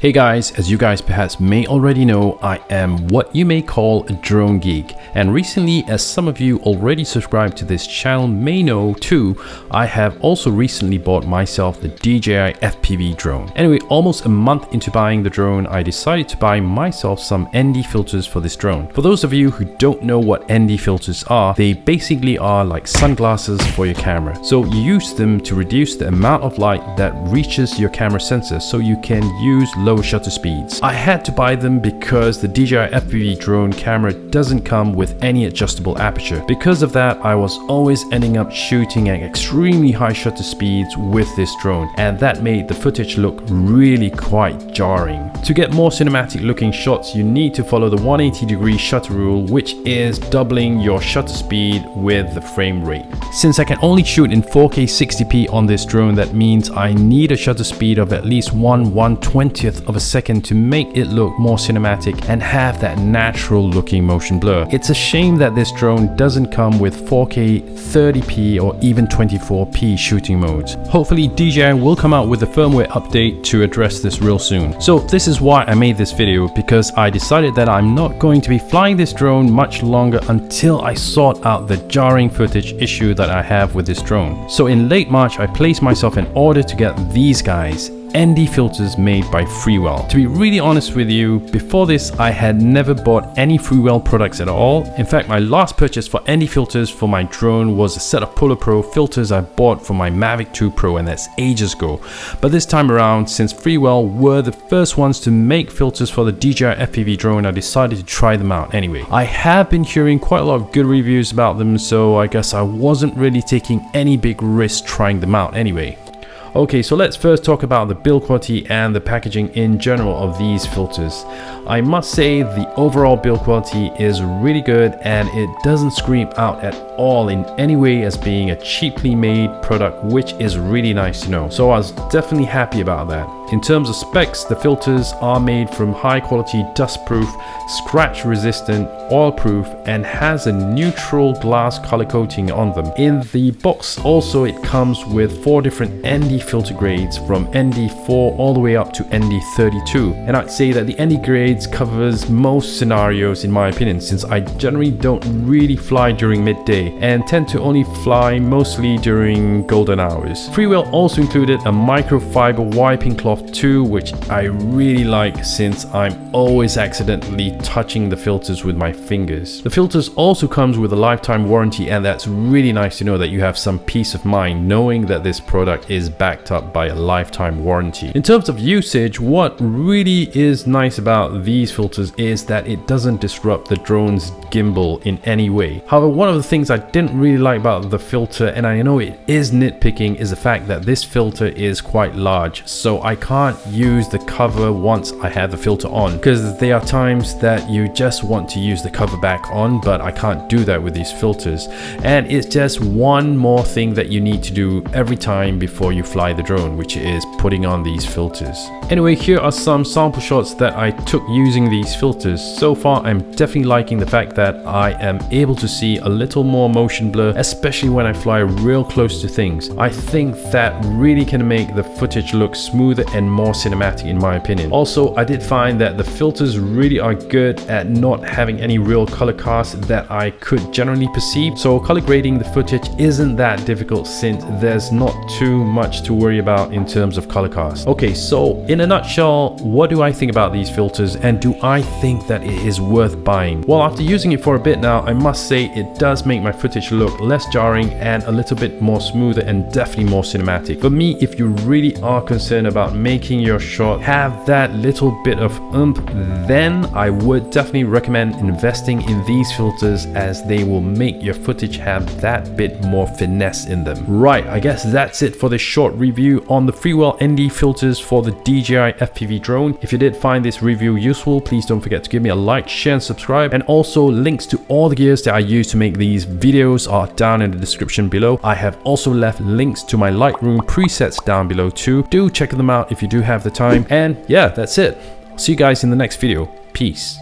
Hey guys, as you guys perhaps may already know, I am what you may call a drone geek. And recently, as some of you already subscribed to this channel may know too, I have also recently bought myself the DJI FPV drone. Anyway, almost a month into buying the drone, I decided to buy myself some ND filters for this drone. For those of you who don't know what ND filters are, they basically are like sunglasses for your camera. So you use them to reduce the amount of light that reaches your camera sensor so you can use low shutter speeds. I had to buy them because the DJI FPV drone camera doesn't come with any adjustable aperture. Because of that, I was always ending up shooting at extremely high shutter speeds with this drone and that made the footage look really quite jarring. To get more cinematic looking shots, you need to follow the 180 degree shutter rule, which is doubling your shutter speed with the frame rate. Since I can only shoot in 4K 60p on this drone, that means I need a shutter speed of at least 1 120th of a second to make it look more cinematic and have that natural looking motion blur. It's a shame that this drone doesn't come with 4K 30p or even 24p shooting modes. Hopefully DJI will come out with a firmware update to address this real soon. So this is why I made this video because I decided that I'm not going to be flying this drone much longer until I sort out the jarring footage issue that I have with this drone. So in late March I placed myself an order to get these guys ND filters made by Freewell. To be really honest with you, before this I had never bought any Freewell products at all. In fact, my last purchase for ND filters for my drone was a set of Polar Pro filters I bought for my Mavic 2 Pro and that's ages ago. But this time around, since Freewell were the first ones to make filters for the DJI FPV drone, I decided to try them out anyway. I have been hearing quite a lot of good reviews about them, so I guess I wasn't really taking any big risk trying them out anyway. Okay, so let's first talk about the build quality and the packaging in general of these filters. I must say the overall build quality is really good and it doesn't scream out at all in any way as being a cheaply made product which is really nice to know. So I was definitely happy about that. In terms of specs, the filters are made from high quality dust proof, scratch resistant, oil proof and has a neutral glass color coating on them. In the box also it comes with four different ND filter grades from ND4 all the way up to ND32 and I'd say that the ND grades covers most scenarios in my opinion since I generally don't really fly during midday and tend to only fly mostly during golden hours. Freewell also included a microfiber wiping cloth too, which I really like since I'm always accidentally touching the filters with my fingers. The filters also comes with a lifetime warranty and that's really nice to know that you have some peace of mind knowing that this product is backed up by a lifetime warranty. In terms of usage, what really is nice about these filters is that it doesn't disrupt the drone's gimbal in any way. However, one of the things I didn't really like about the filter, and I know it is nitpicking, is the fact that this filter is quite large. So I can't use the cover once I have the filter on because there are times that you just want to use the cover back on but I can't do that with these filters and it's just one more thing that you need to do every time before you fly the drone which is putting on these filters. Anyway here are some sample shots that I took using these filters. So far I'm definitely liking the fact that I am able to see a little more motion blur especially when I fly real close to things. I think that really can make the footage look smoother and more cinematic in my opinion. Also, I did find that the filters really are good at not having any real color cast that I could generally perceive. So color grading the footage isn't that difficult since there's not too much to worry about in terms of color cast. Okay, so in a nutshell, what do I think about these filters and do I think that it is worth buying? Well, after using it for a bit now, I must say it does make my footage look less jarring and a little bit more smoother and definitely more cinematic. For me, if you really are concerned about making your shot have that little bit of oomph, then I would definitely recommend investing in these filters as they will make your footage have that bit more finesse in them. Right, I guess that's it for this short review on the Freewell ND filters for the DJI FPV drone. If you did find this review useful, please don't forget to give me a like, share and subscribe and also links to all the gears that I use to make these videos are down in the description below. I have also left links to my Lightroom presets down below too. Do check them out if you do have the time. And yeah, that's it. See you guys in the next video. Peace.